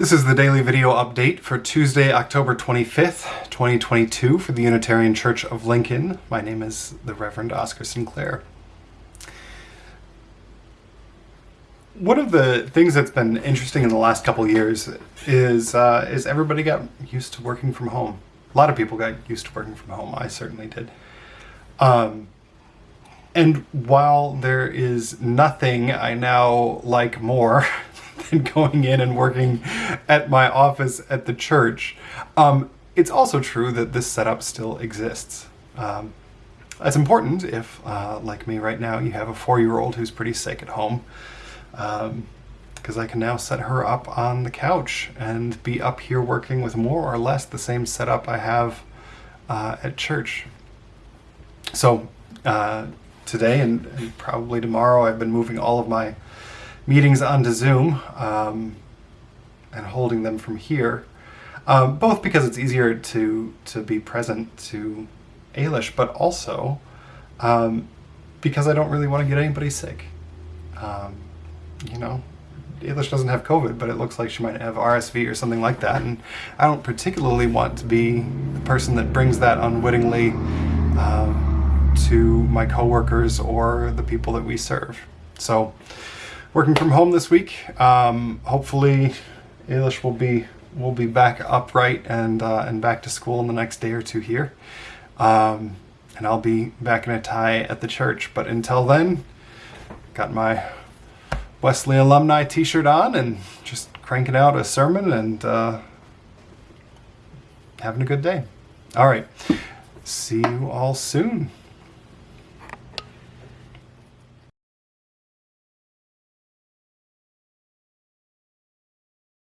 This is the daily video update for Tuesday, October 25th, 2022 for the Unitarian Church of Lincoln. My name is the Reverend Oscar Sinclair. One of the things that's been interesting in the last couple years is uh, is everybody got used to working from home. A lot of people got used to working from home. I certainly did. Um, and while there is nothing I now like more than going in and working at my office at the church. Um, it's also true that this setup still exists. Um, that's important if, uh, like me right now, you have a four-year-old who's pretty sick at home. Because um, I can now set her up on the couch and be up here working with more or less the same setup I have uh, at church. So uh, today and, and probably tomorrow I've been moving all of my meetings onto Zoom um, and holding them from here, um, both because it's easier to, to be present to Ailish, but also um, because I don't really want to get anybody sick. Um, you know, Ailish doesn't have COVID, but it looks like she might have RSV or something like that, and I don't particularly want to be the person that brings that unwittingly um, to my coworkers or the people that we serve. So working from home this week. Um, hopefully, Ailish will be will be back upright and uh, and back to school in the next day or two here. Um, and I'll be back in a tie at the church. But until then, got my Wesley alumni T-shirt on and just cranking out a sermon and uh, having a good day. All right, see you all soon.